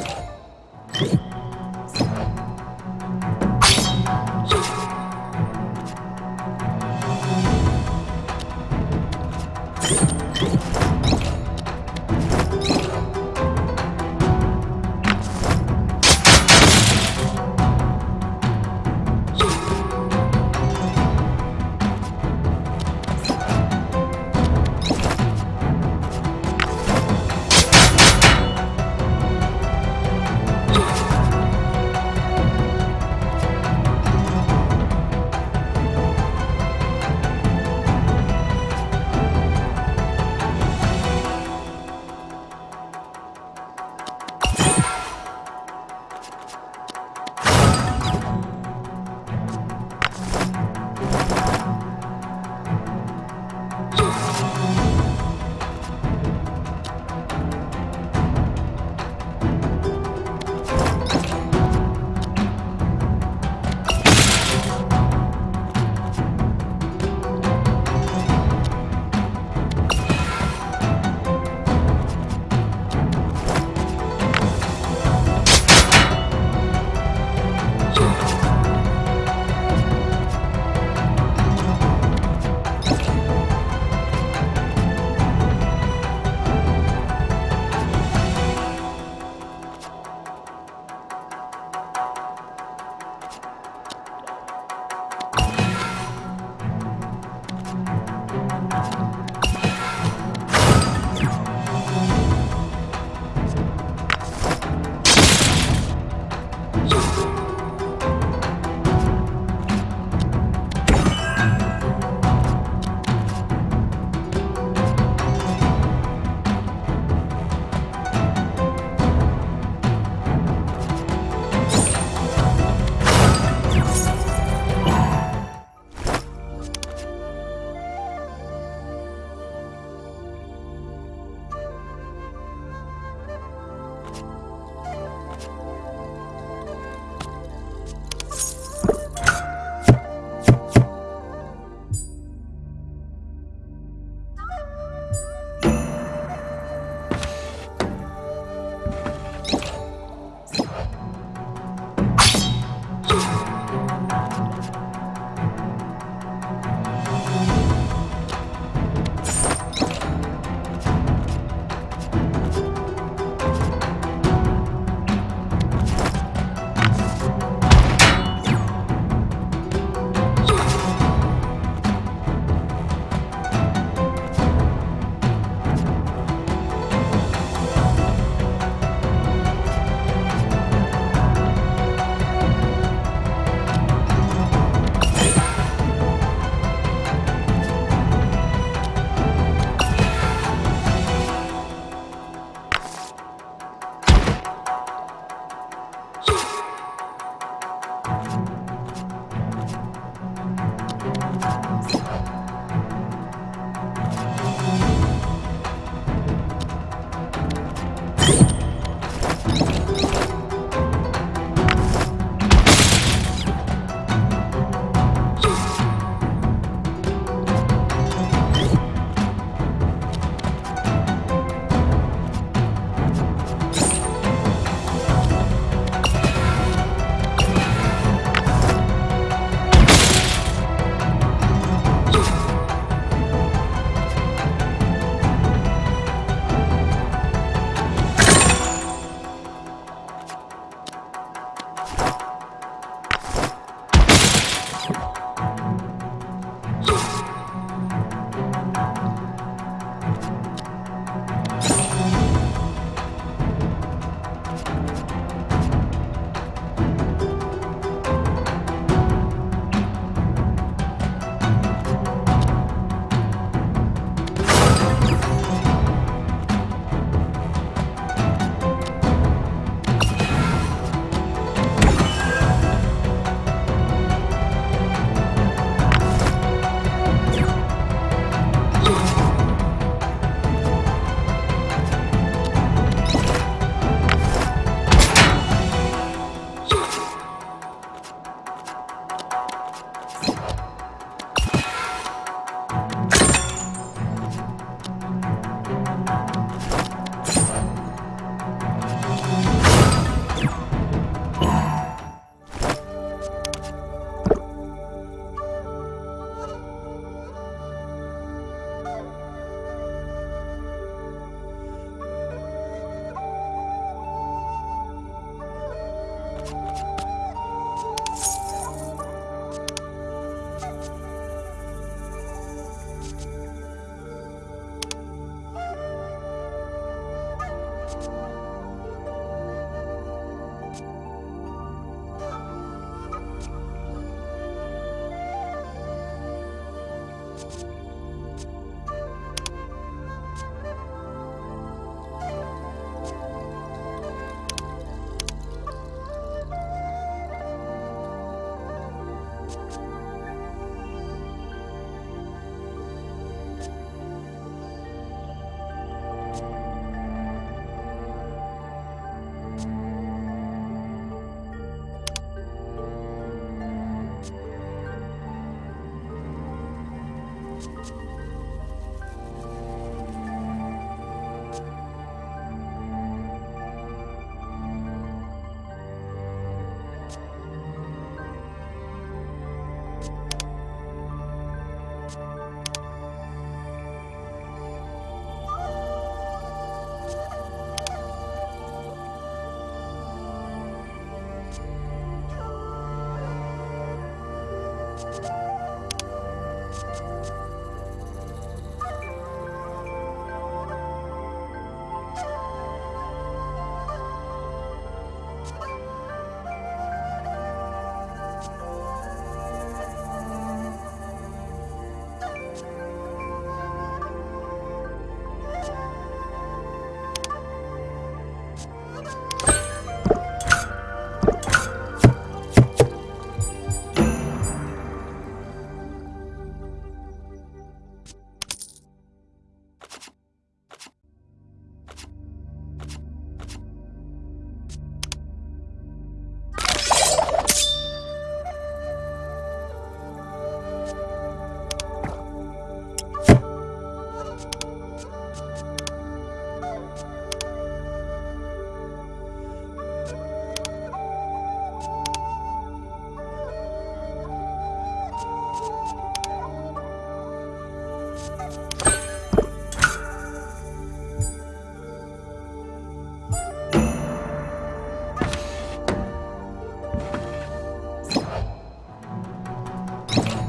you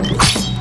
you